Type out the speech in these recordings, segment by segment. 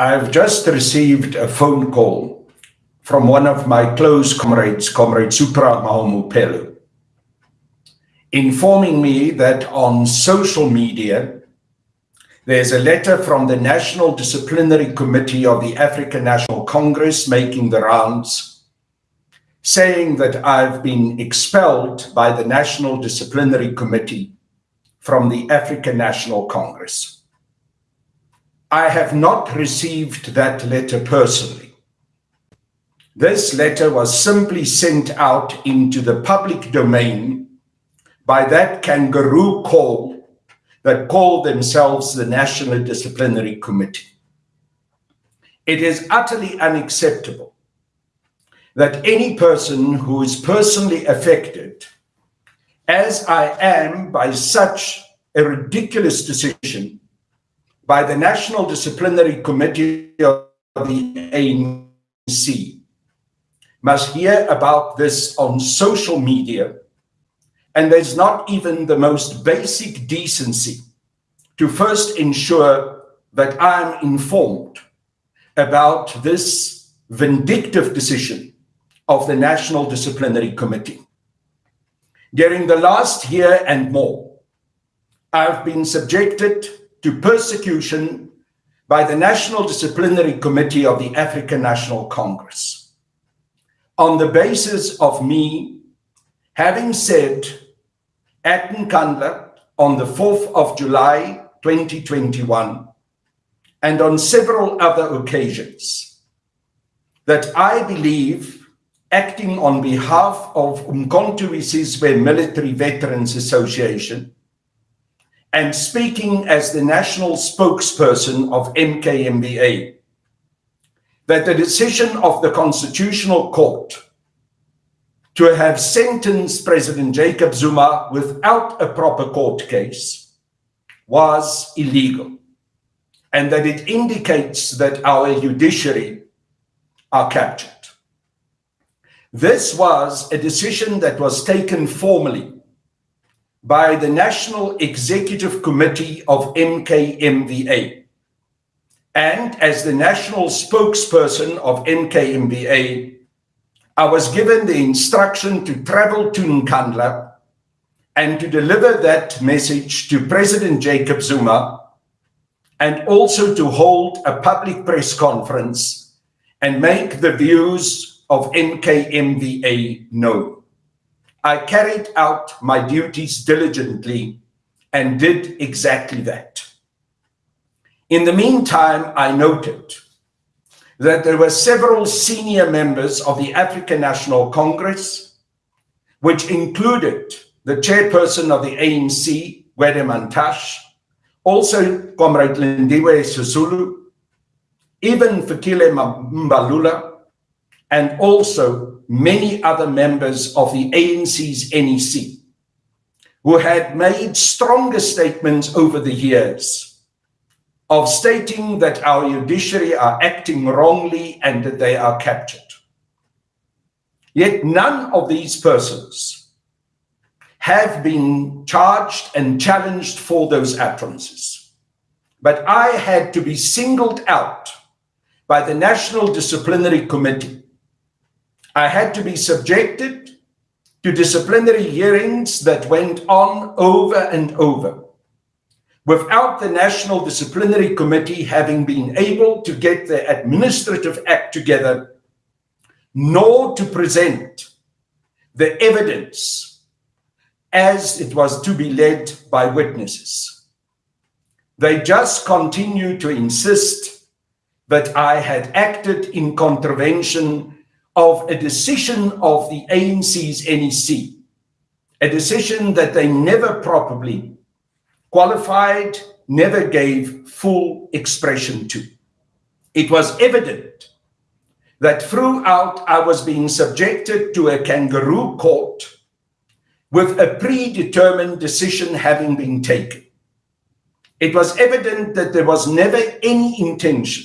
I've just received a phone call from one of my close comrades, Comrade Supra Mahumapelo, informing me that on social media, there's a letter from the National Disciplinary Committee of the African National Congress making the rounds, saying that I've been expelled by the National Disciplinary Committee from the African National Congress. I have not received that letter personally. This letter was simply sent out into the public domain by that kangaroo call that call themselves the National Disciplinary Committee. It is utterly unacceptable that any person who is personally affected, as I am by such a ridiculous decision, by the National Disciplinary Committee of the ANC must hear about this on social media, and there's not even the most basic decency to first ensure that I'm informed about this vindictive decision of the National Disciplinary Committee. During the last year and more, I've been subjected to persecution by the National Disciplinary Committee of the African National Congress. On the basis of me having said at Nkandla on the 4th of July 2021 and on several other occasions that I believe acting on behalf of Umkhonto we Sizwe Military Veterans Association and speaking as the national spokesperson of MKMVA that the decision of the Constitutional Court to have sentenced President Jacob Zuma without a proper court case was illegal, and that it indicates that our judiciary are captured. This was a decision that was taken formally by the National Executive Committee of MKMVA. And as the national spokesperson of MKMVA, I was given the instruction to travel to Nkandla and to deliver that message to President Jacob Zuma and also to hold a public press conference and make the views of MKMVA known. I carried out my duties diligently and did exactly that. In the meantime, I noted that there were several senior members of the African National Congress, which included the chairperson of the ANC, Gwede Mantashe, also Comrade Lindiwe Sisulu, even Fikile Mbalula, and also many other members of the ANC's NEC who had made stronger statements over the years of stating that our judiciary are acting wrongly and that they are captured. Yet none of these persons have been charged and challenged for those utterances. But I had to be singled out by the National Disciplinary Committee I had to be subjected to disciplinary hearings that went on over and over without the National Disciplinary Committee having been able to get the administrative act together, nor to present the evidence as it was to be led by witnesses. They just continue to insist that I had acted in contravention of a decision of the ANC's NEC, a decision that they never properly qualified, never gave full expression to. It was evident that throughout I was being subjected to a kangaroo court with a predetermined decision having been taken. It was evident that there was never any intention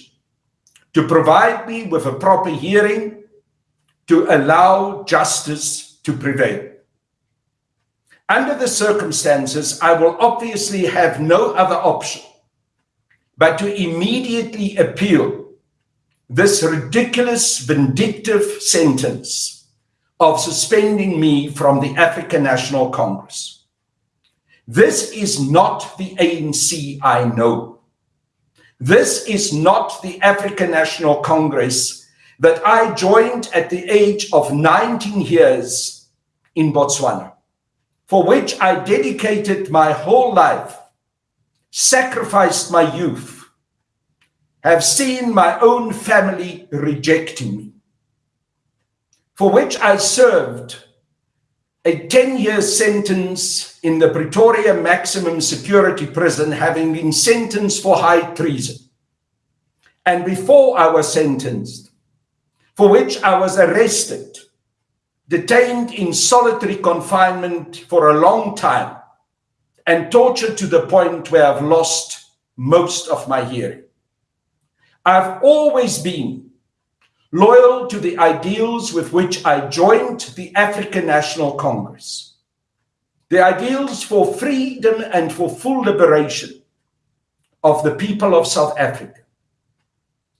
to provide me with a proper hearing to allow justice to prevail. Under the circumstances, I will obviously have no other option but to immediately appeal this ridiculous, vindictive sentence of suspending me from the African National Congress. This is not the ANC I know. This is not the African National Congress that I joined at the age of 19 years in Botswana, for which I dedicated my whole life, sacrificed my youth, have seen my own family rejecting me, for which I served a 10 year sentence in the Pretoria maximum security prison, having been sentenced for high treason. And before I was sentenced, for which I was arrested, detained in solitary confinement for a long time, and tortured to the point where I've lost most of my hearing. I've always been loyal to the ideals with which I joined the African National Congress. The ideals for freedom and for full liberation of the people of South Africa.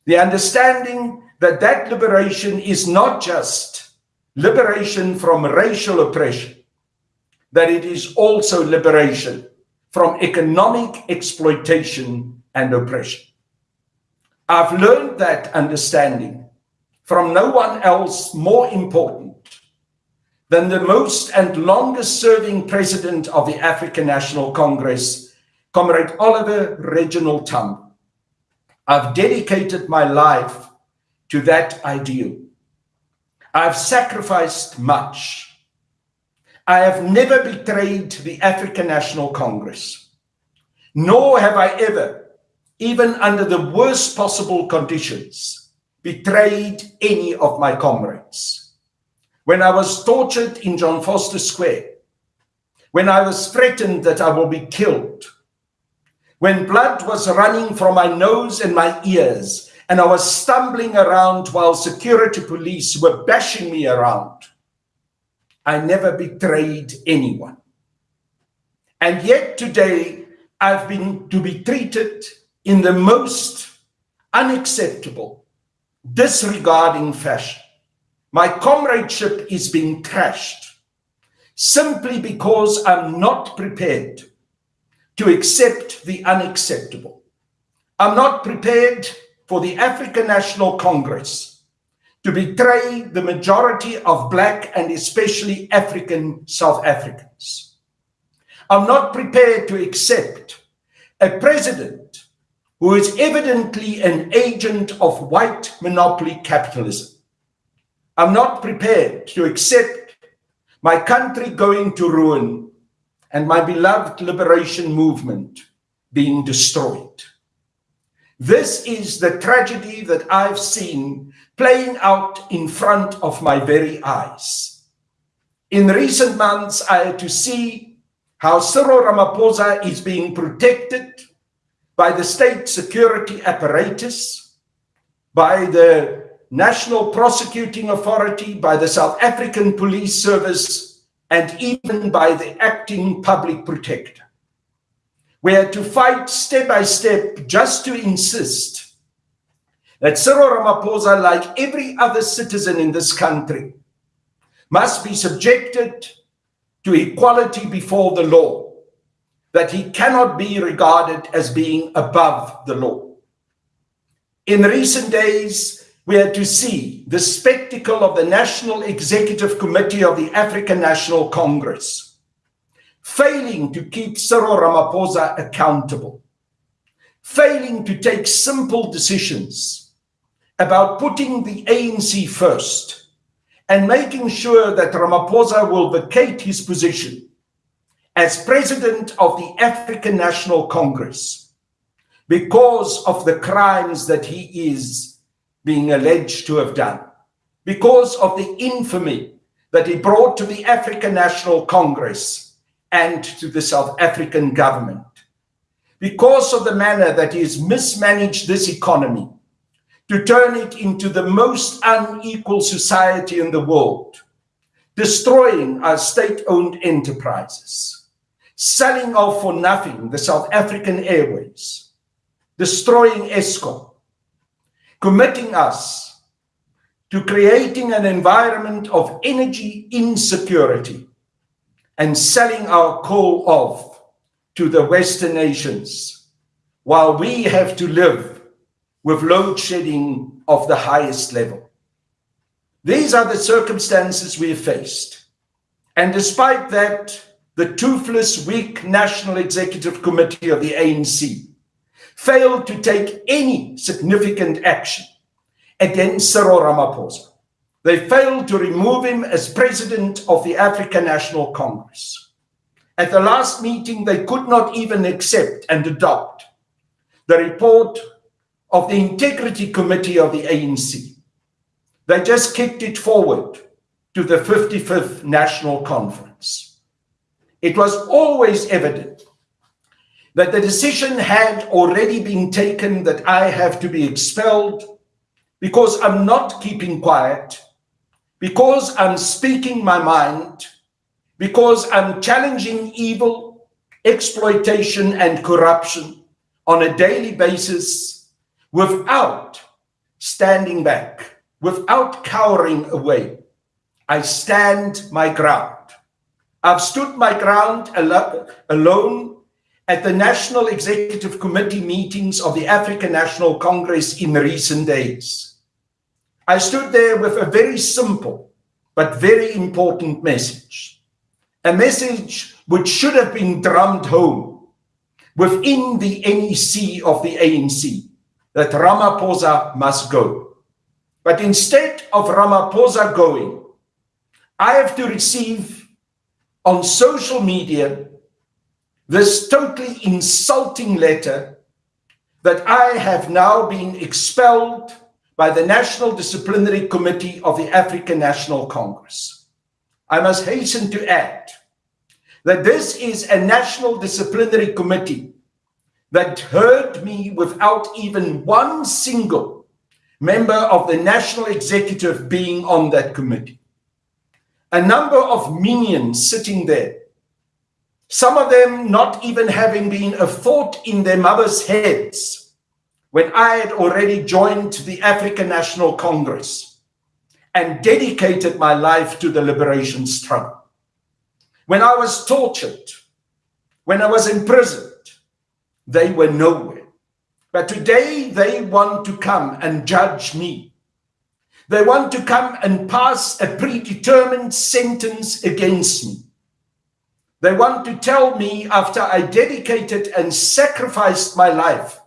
The understanding that that liberation is not just liberation from racial oppression, that it is also liberation from economic exploitation and oppression. I've learned that understanding from no one else more important than the most and longest serving president of the African National Congress, Comrade Oliver Reginald Tambo. I've dedicated my life to that ideal. I've sacrificed much. I have never betrayed the African National Congress, nor have I ever even under the worst possible conditions, betrayed any of my comrades. When I was tortured in John Vorster Square, when I was threatened that I will be killed, when blood was running from my nose and my ears, and I was stumbling around while security police were bashing me around, I never betrayed anyone. And yet today, I've been to be treated in the most unacceptable, disregarding fashion. My comradeship is being trashed simply because I'm not prepared to accept the unacceptable. I'm not prepared for the African National Congress to betray the majority of Black and especially African South Africans. I'm not prepared to accept a president who is evidently an agent of white monopoly capitalism. I'm not prepared to accept my country going to ruin and my beloved liberation movement being destroyed. This is the tragedy that I've seen playing out in front of my very eyes. In recent months, I had to see how Cyril Ramaphosa is being protected by the state security apparatus, by the National Prosecuting Authority, by the South African Police Service, and even by the acting public protector. We had to fight step by step just to insist that Cyril Ramaphosa, like every other citizen in this country, must be subjected to equality before the law that he cannot be regarded as being above the law. In recent days, we had to see the spectacle of the National Executive Committee of the African National Congress failing to keep Cyril Ramaphosa accountable, failing to take simple decisions about putting the ANC first and making sure that Ramaphosa will vacate his position as president of the African National Congress because of the crimes that he is being alleged to have done, because of the infamy that he brought to the African National Congress and to the South African government, because of the manner that he has mismanaged this economy to turn it into the most unequal society in the world, destroying our state-owned enterprises selling off for nothing the South African Airways, destroying Eskom, committing us to creating an environment of energy insecurity and selling our coal off to the Western nations while we have to live with load shedding of the highest level. These are the circumstances we have faced. And despite that, the toothless, weak National Executive Committee of the ANC failed to take any significant action against Cyril Ramaphosa. They failed to remove him as president of the African National Congress. At the last meeting, they could not even accept and adopt the report of the Integrity Committee of the ANC. They just kicked it forward to the 55th National Conference. It was always evident that the decision had already been taken that I have to be expelled because I'm not keeping quiet, because I'm speaking my mind, because I'm challenging evil, exploitation, and corruption on a daily basis without standing back, without cowering away. I stand my ground. I've stood my ground al alone at the National Executive Committee meetings of the African National Congress in recent days. I stood there with a very simple but very important message, a message which should have been drummed home within the NEC of the ANC, that Ramaphosa must go. But instead of Ramaphosa going, I have to receive on social media this totally insulting letter that I have now been expelled by the National Disciplinary Committee of the African National Congress. I must hasten to add that this is a National Disciplinary Committee that heard me without even one single member of the National Executive being on that committee. A number of minions sitting there some of them not even having been a thought in their mothers' heads when I had already joined the African National Congress and dedicated my life to the liberation struggle. When I was tortured, when I was imprisoned, they were nowhere. But today they want to come and judge me. They want to come and pass a predetermined sentence against me. They want to tell me after I dedicated and sacrificed my life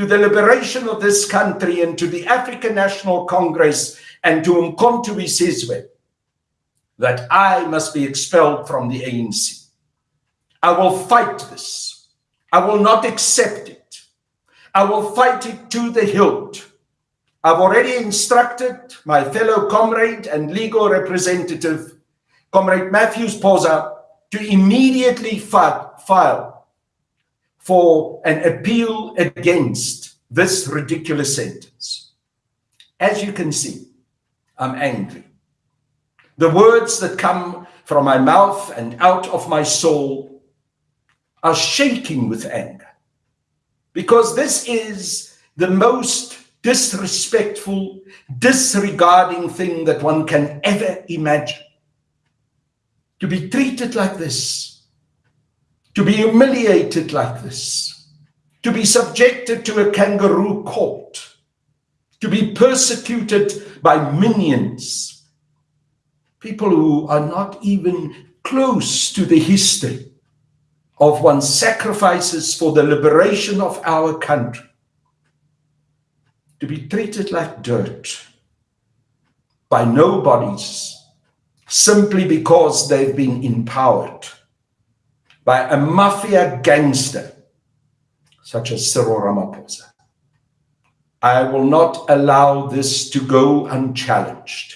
to the liberation of this country and to the African National Congress and to Umkhonto we Sizwe that I must be expelled from the ANC. I will fight this. I will not accept it. I will fight it to the hilt. I've already instructed my fellow comrade and legal representative, Comrade Matthews Phosa, to immediately file for an appeal against this ridiculous sentence. As you can see, I'm angry. The words that come from my mouth and out of my soul are shaking with anger because this is the most disrespectful, disregarding thing that one can ever imagine to be treated like this, to be humiliated like this, to be subjected to a kangaroo court, to be persecuted by minions, people who are not even close to the history of one's sacrifices for the liberation of our country, to be treated like dirt by nobodies simply because they've been empowered by a mafia gangster such as Cyril Ramaphosa. I will not allow this to go unchallenged,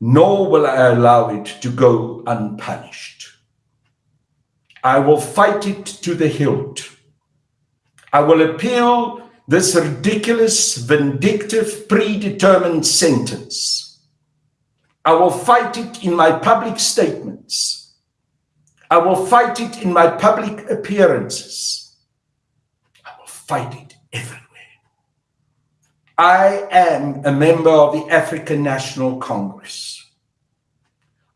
nor will I allow it to go unpunished. I will fight it to the hilt. I will appeal this ridiculous, vindictive, predetermined sentence I will fight it in my public statements. I will fight it in my public appearances. I will fight it everywhere. I am a member of the African National Congress.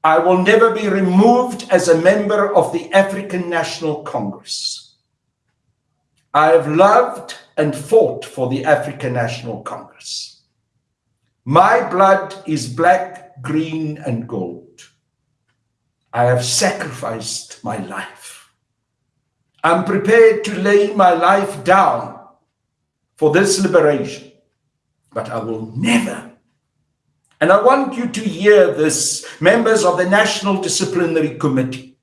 I will never be removed as a member of the African National Congress. I have loved and fought for the African National Congress. My blood is black, green, and gold. I have sacrificed my life. I'm prepared to lay my life down for this liberation, but I will never and I want you to hear this, members of the National Disciplinary Committee.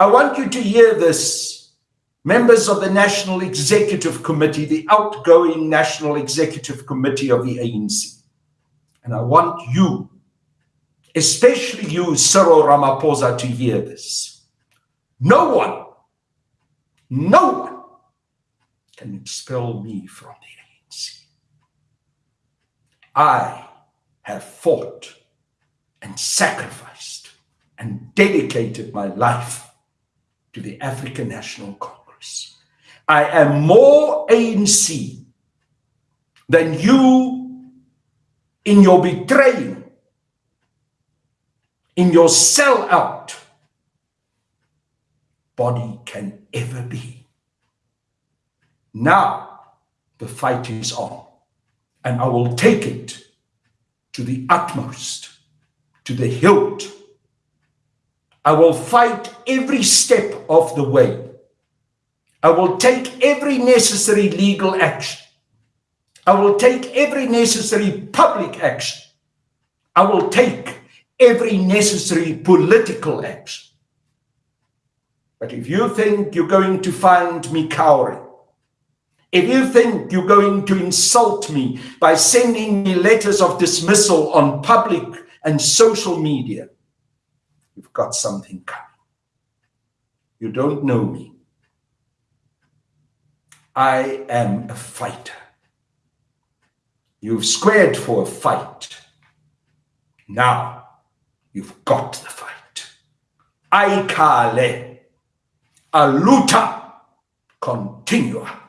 I want you to hear this, members of the National Executive Committee, the outgoing National Executive Committee of the ANC. And I want you, especially you, Cyril Ramaphosa, to hear this. No one, no one can expel me from the ANC. I have fought and sacrificed and dedicated my life to the African National Congress. I am more ANC than you in your betraying, in your sellout body can ever be. Now the fight is on, and I will take it to the utmost, to the hilt. I will fight every step of the way. I will take every necessary legal action. I will take every necessary public action. I will take every necessary political action. But if you think you're going to find me cowering, if you think you're going to insult me by sending me letters of dismissal on public and social media, you've got something coming. You don't know me. I am a fighter. You've squared for a fight. Now you've got the fight. Aikale, aluta, continua.